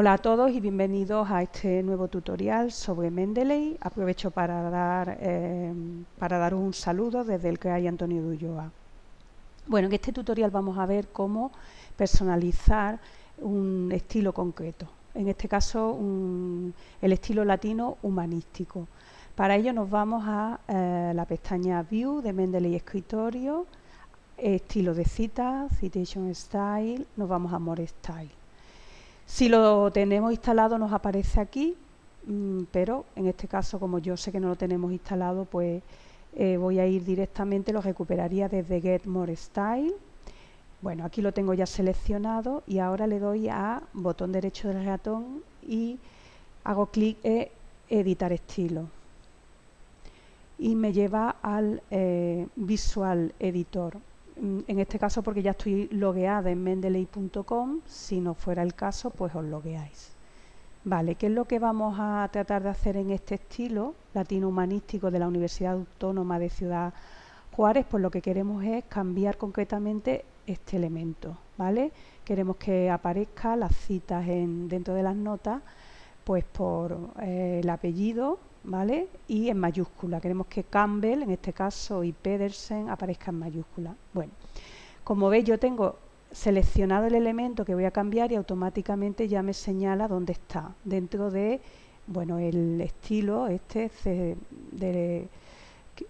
Hola a todos y bienvenidos a este nuevo tutorial sobre Mendeley. Aprovecho para, dar, eh, para daros un saludo desde el CREAI Antonio de Ulloa. Bueno, en este tutorial vamos a ver cómo personalizar un estilo concreto. En este caso, el estilo latino humanístico. Para ello nos vamos a eh, la pestaña View de Mendeley Escritorio, estilo de cita, Citation Style, nos vamos a More Style. Si lo tenemos instalado nos aparece aquí, mm, pero en este caso como yo sé que no lo tenemos instalado, pues eh, voy a ir directamente, lo recuperaría desde Get More Style. Bueno, aquí lo tengo ya seleccionado y ahora le doy a botón derecho del ratón y hago clic en editar estilo. Y me lleva al eh, Visual Editor. Mm, en este caso porque ya estoy logueada en mendeley.com, si no fuera el caso, pues os logueáis. Vale, ¿qué es lo que vamos a tratar de hacer en este estilo latino humanístico de la Universidad Autónoma de Ciudad Juárez? Pues lo que queremos es cambiar concretamente este elemento, ¿vale? Queremos que aparezca las citas en, dentro de las notas, pues por eh, el apellido, ¿vale? Y en mayúscula. Queremos que Campbell, en este caso, y Pedersen aparezcan en mayúscula. Bueno, como veis yo tengo seleccionado el elemento que voy a cambiar y automáticamente ya me señala dónde está, dentro de, bueno, el estilo este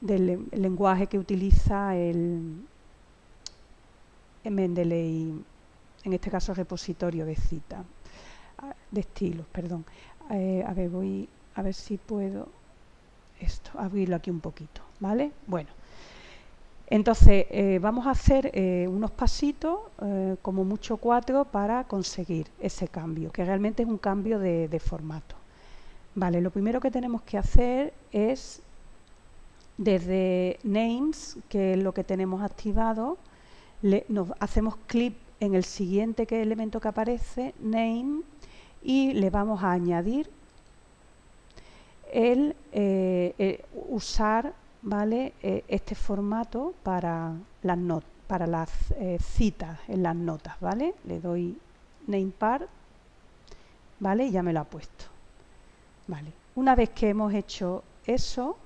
del lenguaje que utiliza el, el Mendeley, en este caso repositorio de cita, de estilos, perdón. Eh, a ver, voy a ver si puedo esto, abrirlo aquí un poquito, ¿vale? Bueno, entonces eh, vamos a hacer eh, unos pasitos, eh, como mucho cuatro, para conseguir ese cambio, que realmente es un cambio de, formato. Vale, lo primero que tenemos que hacer es, desde Names, que es lo que tenemos activado, nos hacemos clic en el siguiente que elemento que aparece, Name, y le vamos a añadir el eh, eh, usar ¿vale? Eh, este formato para las, para las citas en las notas. ¿vale? Le doy namepart ¿vale? y ya me lo ha puesto. ¿vale? Una vez que hemos hecho eso,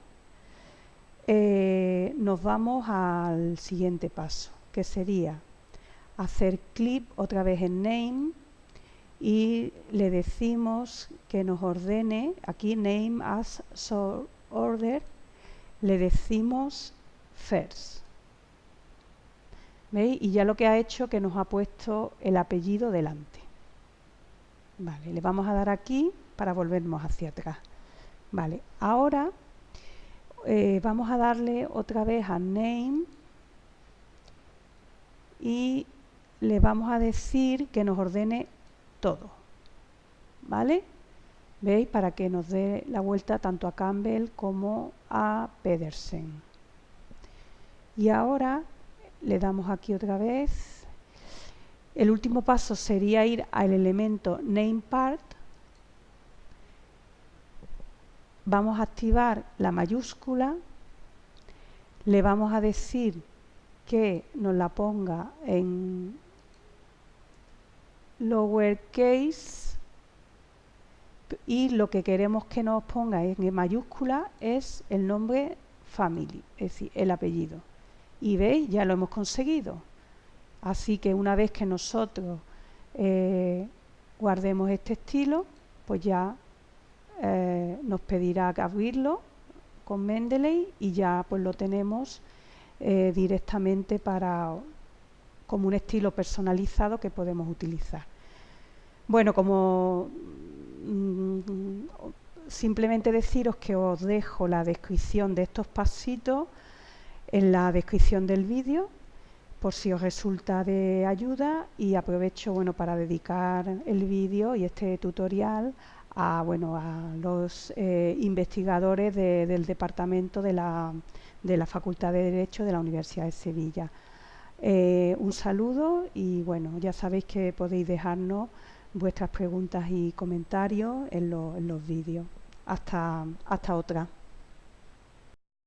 nos vamos al siguiente paso, que sería hacer clic otra vez en name y le decimos que nos ordene, aquí name as order, le decimos first. ¿Veis? Y ya lo que ha hecho que nos ha puesto el apellido delante. Vale, le vamos a dar aquí para volvernos hacia atrás. Vale, ahora eh, vamos a darle otra vez a name y le vamos a decir que nos ordene todo. ¿Vale? ¿Veis? Para que nos dé la vuelta tanto a Campbell como a Pedersen. Y ahora le damos aquí otra vez. El último paso sería ir al elemento NamePart. Vamos a activar la mayúscula. Le vamos a decir que nos la ponga en lowercase y lo que queremos que nos ponga en mayúscula es el nombre family, es decir, el apellido. Y veis, ya lo hemos conseguido. Así que una vez que nosotros eh, guardemos este estilo, pues ya eh, nos pedirá abrirlo con Mendeley y ya pues lo tenemos eh, directamente para como un estilo personalizado que podemos utilizar. Bueno, como mm, simplemente deciros que os dejo la descripción de estos pasitos en la descripción del vídeo por si os resulta de ayuda y aprovecho bueno para dedicar el vídeo y este tutorial a bueno a los eh, investigadores del departamento de la, de la Facultad de Derecho de la Universidad de Sevilla. Eh, un saludo y bueno ya sabéis que podéis dejarnos vuestras preguntas y comentarios en, los vídeos. Hasta, hasta otra.